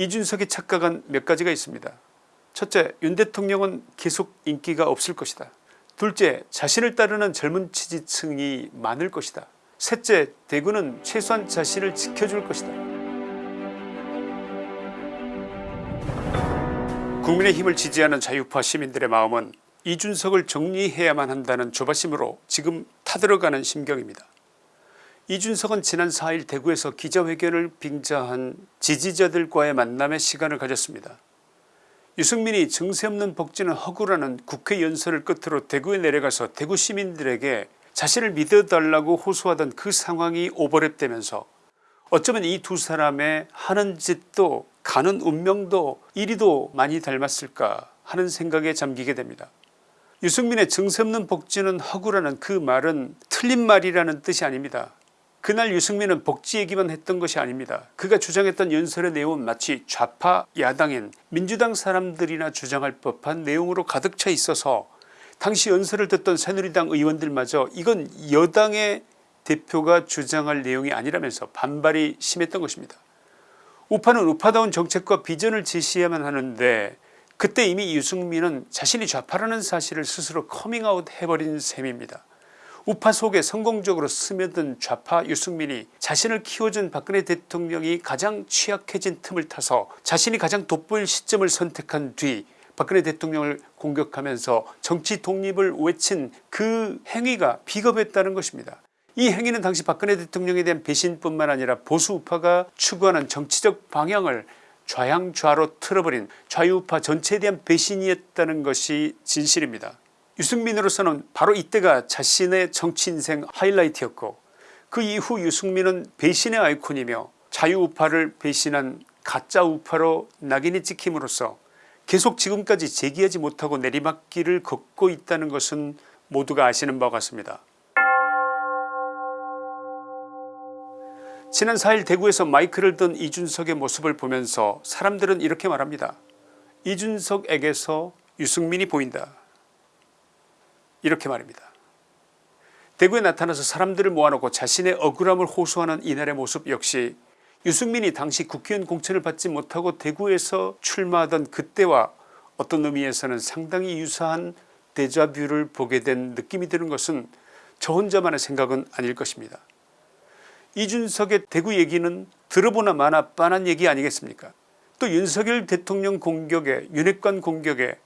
이준석이 착각한 몇 가지가 있습니다. 첫째 윤 대통령은 계속 인기가 없을 것이다. 둘째 자신을 따르는 젊은 지지층이 많을 것이다. 셋째 대구는 최소한 자신을 지켜줄 것이다. 국민의힘을 지지하는 자유파 시민들의 마음은 이준석을 정리해야만 한다는 조바심으로 지금 타들어가는 심경입니다. 이준석은 지난 4일 대구에서 기자회견을 빙자한 지지자들과의 만남의 시간을 가졌습니다. 유승민이 증세 없는 복지는 허구라는 국회 연설을 끝으로 대구에 내려가서 대구 시민들에게 자신을 믿어달라고 호소하던 그 상황이 오버랩되면서 어쩌면 이 두 사람의 하는 짓도 가는 운명도 이리도 많이 닮았을까 하는 생각에 잠기게 됩니다. 유승민의 증세 없는 복지는 허구라는 그 말은 틀린 말이라는 뜻이 아닙니다. 그날 유승민은 복지 얘기만 했던 것이 아닙니다. 그가 주장했던 연설의 내용은 마치 좌파 야당인 민주당 사람들이나 주장할 법한 내용으로 가득 차 있어서 당시 연설을 듣던 새누리당 의원들마저 이건 여당의 대표가 주장할 내용이 아니라면서 반발이 심했던 것입니다. 우파는 우파다운 정책과 비전을 제시해야만 하는데 그때 이미 유승민은 자신이 좌파라는 사실을 스스로 커밍아웃 해버린 셈입니다. 우파 속에 성공적으로 스며든 좌파 유승민이 자신을 키워준 박근혜 대통령이 가장 취약해진 틈을 타서 자신이 가장 돋보일 시점을 선택한 뒤 박근혜 대통령을 공격하면서 정치 독립을 외친 그 행위가 비겁했다는 것입니다. 이 행위는 당시 박근혜 대통령에 대한 배신뿐만 아니라 보수 우파가 추구하는 정치적 방향을 좌양좌로 틀어버린 좌유우파 전체에 대한 배신이었다는 것이 진실입니다. 유승민으로서는 바로 이때가 자신의 정치 인생 하이라이트였고 그 이후 유승민은 배신의 아이콘이며 자유우파를 배신한 가짜 우파로 낙인이 찍힘으로써 계속 지금까지 재기하지 못하고 내리막길을 걷고 있다는 것은 모두가 아시는 바와 같습니다. 지난 4일 대구에서 마이크를 든 이준석의 모습을 보면서 사람들은 이렇게 말합니다. 이준석에게서 유승민이 보인다. 이렇게 말입니다. 대구에 나타나서 사람들을 모아놓고 자신의 억울함을 호소하는 이날의 모습 역시 유승민이 당시 국회의원 공천을 받지 못하고 대구에서 출마하던 그때와 어떤 의미에서는 상당히 유사한 데자뷰를 보게 된 느낌이 드는 것은 저 혼자만의 생각은 아닐 것입니다. 이준석의 대구 얘기는 들어보나 마나 뻔한 얘기 아니겠습니까 또 윤석열 대통령 공격에 윤핵관 공격에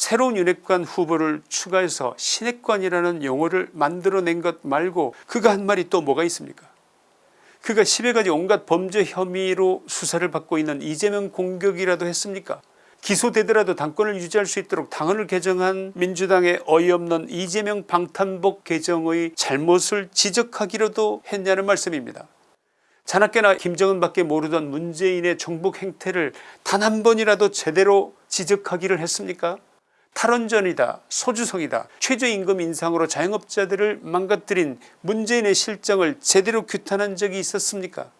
새로운 윤핵관 후보를 추가해서 신핵관이라는 용어를 만들어낸 것 말고 그가 한 말이 또 뭐가 있습니까? 그가 10여 가지 온갖 범죄 혐의로 수사를 받고 있는 이재명 공격이라도 했습니까? 기소되더라도 당권을 유지할 수 있도록 당헌을 개정한 민주당의 어이없는 이재명 방탄복 개정의 잘못을 지적하기로도 했냐는 말씀입니다. 자나깨나 김정은밖에 모르던 문재인의 정복 행태를 단 한 번이라도 제대로 지적하기를 했습니까 탈원전이다 소주성이다 최저임금 인상으로 자영업자들을 망가뜨린 문재인의 실정을 제대로 규탄한 적이 있었습니까?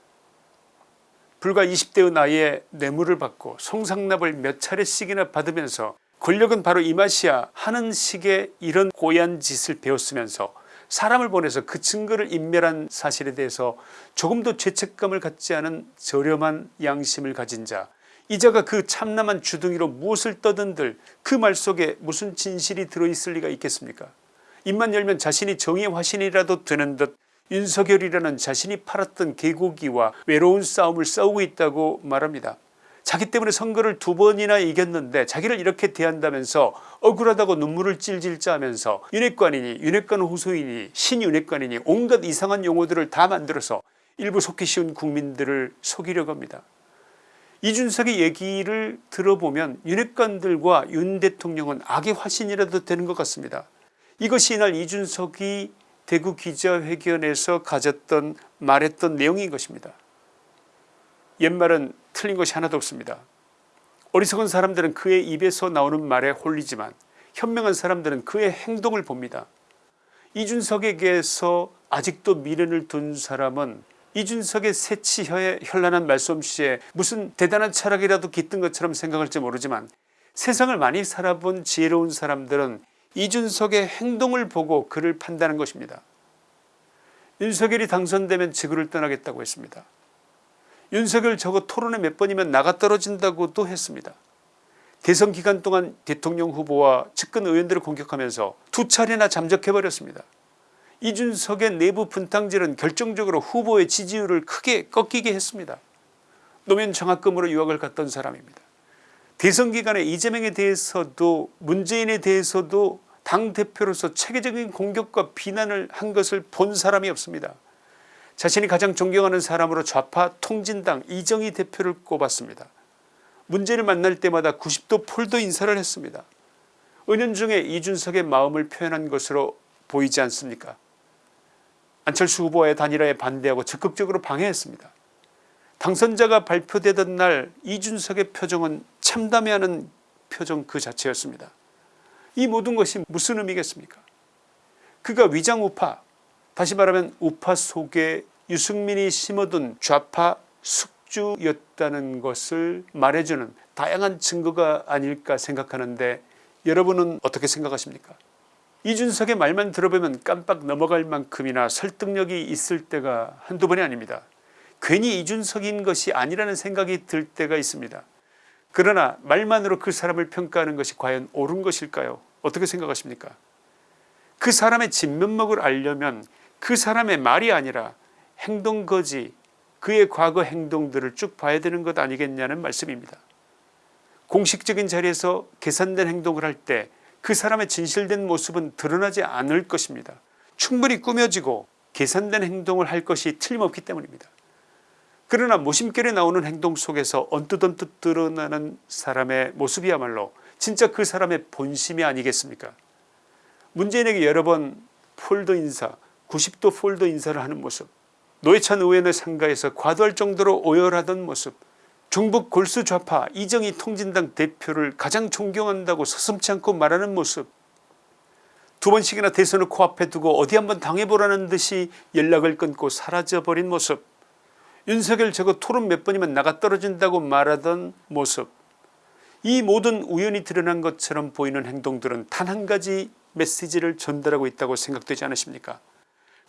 불과 20대의 나이에 뇌물을 받고 송상납을 몇 차례씩이나 받으면서 권력은 바로 이 맛이야 하는 식의 이런 고얀 짓을 배웠으면서 사람을 보내서 그 증거를 인멸한 사실에 대해서 조금도 죄책감을 갖지 않은 저렴한 양심을 가진 자 이자가 그 참남한 주둥이로 무엇을 떠든들 그 말 속에 무슨 진실이 들어있을 리가 있겠습니까 입만 열면 자신이 정의의 화신이라도 되는 듯 윤석열이라는 자신이 팔았던 개고기와 외로운 싸움을 싸우고 있다고 말합니다. 자기 때문에 선거를 두 번이나 이겼는데 자기를 이렇게 대한다면서 억울하다고 눈물을 찔찔 짜면서 윤핵관이니 윤핵관 호소이니 신윤핵관이니 온갖 이상한 용어들을 다 만들어서 일부 속기 쉬운 국민들을 속이려고 합니다. 이준석의 얘기를 들어보면 윤핵관들과 윤 대통령은 악의 화신이라도 되는 것 같습니다. 이것이 이날 이준석이 대구 기자회견에서 가졌던 말했던 내용인 것입니다. 옛말은 틀린 것이 하나도 없습니다. 어리석은 사람들은 그의 입에서 나오는 말에 홀리지만 현명한 사람들은 그의 행동을 봅니다. 이준석에게서 아직도 미련을 둔 사람은 이준석의 새치혀의 현란한 말솜씨에 무슨 대단한 철학이라도 깃든 것처럼 생각할지 모르지만 세상을 많이 살아본 지혜로운 사람들은 이준석의 행동을 보고 그를 판단한 것입니다. 윤석열이 당선되면 지구를 떠나겠다고 했습니다. 윤석열 저거 토론회 몇 번이면 나가 떨어진다고도 했습니다. 대선 기간 동안 대통령 후보와 측근 의원들을 공격하면서 두 차례나 잠적해버렸습니다. 이준석의 내부 분탕질은 결정적으로 후보의 지지율을 크게 꺾이게 했습니다. 노면 장학금으로 유학을 갔던 사람입니다. 대선 기간에 이재명에 대해서도 문재인에 대해서도 당대표로서 체계적인 공격과 비난을 한 것을 본 사람이 없습니다. 자신이 가장 존경하는 사람으로 좌파 통진당 이정희 대표를 꼽았습니다. 문제를 만날 때마다 90도 폴더 인사를 했습니다. 은연중에 이준석의 마음을 표현한 것으로 보이지 않습니까 안철수 후보의 단일화에 반대하고 적극적으로 방해했습니다. 당선자가 발표되던 날 이준석의 표정은 참담해하는 표정 그 자체였습니다. 이 모든 것이 무슨 의미겠습니까 그가 위장우파 다시 말하면 우파 속에 유승민이 심어둔 좌파 숙주였다는 것을 말해주는 다양한 증거가 아닐까 생각하는데 여러분은 어떻게 생각하십니까 이준석의 말만 들어보면 깜빡 넘어갈 만큼이나 설득력이 있을 때가 한두 번이 아닙니다. 괜히 이준석인 것이 아니라는 생각이 들 때가 있습니다. 그러나 말만으로 그 사람을 평가하는 것이 과연 옳은 것일까요 어떻게 생각하십니까 그 사람의 진면목을 알려면 그 사람의 말이 아니라 행동거지 그의 과거 행동들을 쭉 봐야 되는 것 아니겠냐는 말씀입니다. 공식적인 자리에서 계산된 행동을 할 때 그 사람의 진실된 모습은 드러나지 않을 것입니다. 충분히 꾸며지고 계산된 행동을 할 것이 틀림없기 때문입니다. 그러나 모심결에 나오는 행동 속에서 언뜻 언뜻 드러나는 사람의 모습이야말로 진짜 그 사람의 본심이 아니겠습니까 문재인에게 여러 번 폴더 인사 90도 폴더 인사를 하는 모습 노회찬 의원의 상가에서 과도할 정도로 오열하던 모습 중북 골수 좌파 이정희 통진당 대표를 가장 존경한다고 서슴지 않고 말하는 모습. 두 번씩이나 대선을 코앞에 두고 어디 한번 당해보라는 듯이 연락을 끊고 사라져버린 모습. 윤석열 저거 토론 몇 번이면 나가 떨어진다고 말하던 모습. 이 모든 우연히 드러난 것처럼 보이는 행동들은 단 한 가지 메시지를 전달하고 있다고 생각되지 않으십니까?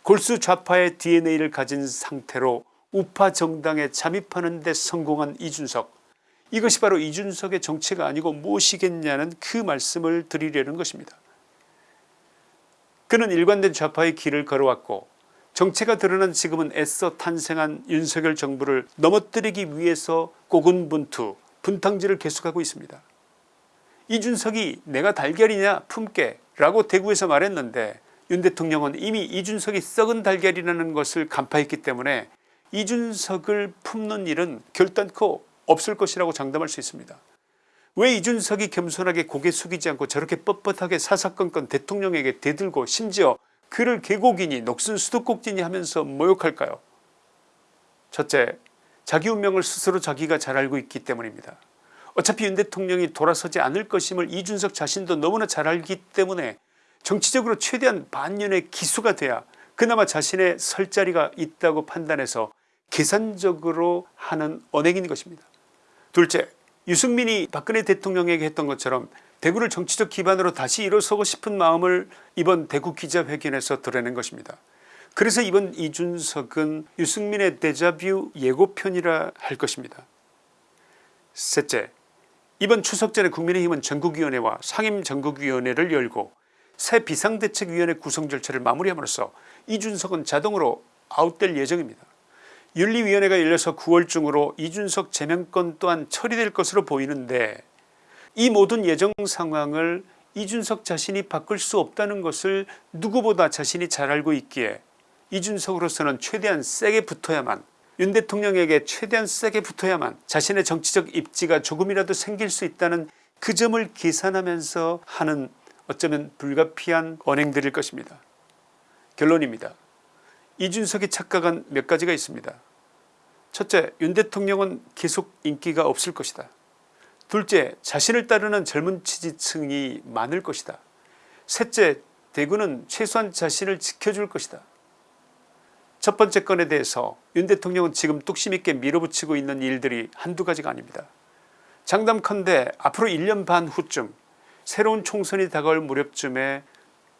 골수 좌파의 DNA를 가진 상태로 우파 정당에 잠입하는 데 성공한 이준석 이것이 바로 이준석의 정체가 아니고 무엇이겠냐는 그 말씀을 드리려는 것입니다. 그는 일관된 좌파의 길을 걸어왔고 정체가 드러난 지금은 애써 탄생한 윤석열 정부를 넘어뜨리기 위해서 고군분투 분탕질을 계속하고 있습니다. 이준석이 내가 달걀이냐 품게 라고 대구에서 말했는데 윤 대통령은 이미 이준석이 썩은 달걀이라는 것을 간파했기 때문에 이준석을 품는 일은 결단코 없을 것이라고 장담할 수 있습니다. 왜 이준석이 겸손하게 고개 숙이지 않고 저렇게 뻣뻣하게 사사건건 대통령에게 대들고 심지어 그를 계곡이니 녹슨 수도꼭지니 하면서 모욕할까요 첫째 자기 운명을 스스로 자기가 잘 알고 있기 때문입니다. 어차피 윤 대통령이 돌아서지 않을 것임을 이준석 자신도 너무나 잘 알기 때문에 정치적으로 최대한 반년의 기수가 돼야 그나마 자신의 설 자리가 있다고 판단해서 계산적으로 하는 언행인 것입니다. 둘째 유승민이 박근혜 대통령에게 했던 것처럼 대구를 정치적 기반으로 다시 일어서고 싶은 마음을 이번 대구 기자회견에서 드러낸 것입니다. 그래서 이번 이준석은 유승민의 데자뷰 예고편이라 할 것입니다. 셋째 이번 추석 전에 국민의힘은 전국위원회와 상임전국위원회를 열고 새 비상대책위원회 구성 절차를 마무리함으로써 이준석은 자동으로 아웃될 예정입니다. 윤리위원회가 열려서 9월 중으로 이준석 제명권 또한 처리될 것으로 보이는데 이 모든 예정 상황을 이준석 자신이 바꿀 수 없다는 것을 누구보다 자신이 잘 알고 있기에 이준석으로서는 최대한 세게 붙어야만 윤 대통령에게 최대한 세게 붙어야만 자신의 정치적 입지가 조금이라도 생길 수 있다는 그 점을 계산하면서 하는 어쩌면 불가피한 언행들일 것입니다. 결론입니다. 이준석이 착각한 몇 가지가 있습니다. 첫째 윤 대통령은 계속 인기가 없을 것이다. 둘째 자신을 따르는 젊은 지지층이 많을 것이다. 셋째 대구는 최소한 자신을 지켜줄 것이다. 첫 번째 건에 대해서 윤 대통령은 지금 뚝심 있게 밀어붙이고 있는 일들이 한두 가지가 아닙니다. 장담컨대 앞으로 1년 반 후쯤 새로운 총선이 다가올 무렵쯤에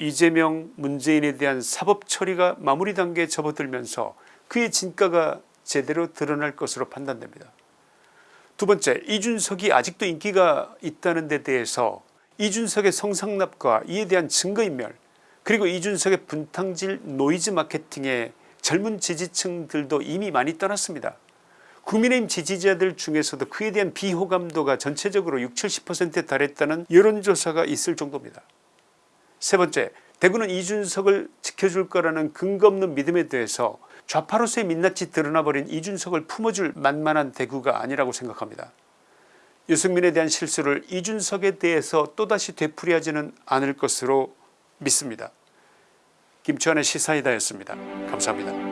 이재명 문재인에 대한 사법 처리가 마무리 단계에 접어들면서 그의 진가가 제대로 드러날 것으로 판단됩니다. 두 번째 이준석이 아직도 인기가 있다는 데 대해서 이준석의 성상납과 이에 대한 증거인멸 그리고 이준석의 분탕질 노이즈 마케팅에 젊은 지지층들도 이미 많이 떠났습니다. 국민의힘 지지자들 중에서도 그에 대한 비호감도가 전체적으로 60 70%에 달했다는 여론조사가 있을 정도입니다. 세 번째 대구는 이준석을 지켜줄 거라는 근거 없는 믿음에 대해서 좌파로서의 민낯이 드러나버린 이준석을 품어줄 만만한 대구가 아니라고 생각합니다. 유승민에 대한 실수를 이준석에 대해서 또다시 되풀이하지는 않을 것으로 믿습니다. 김치환의 시사이다였습니다. 감사합니다.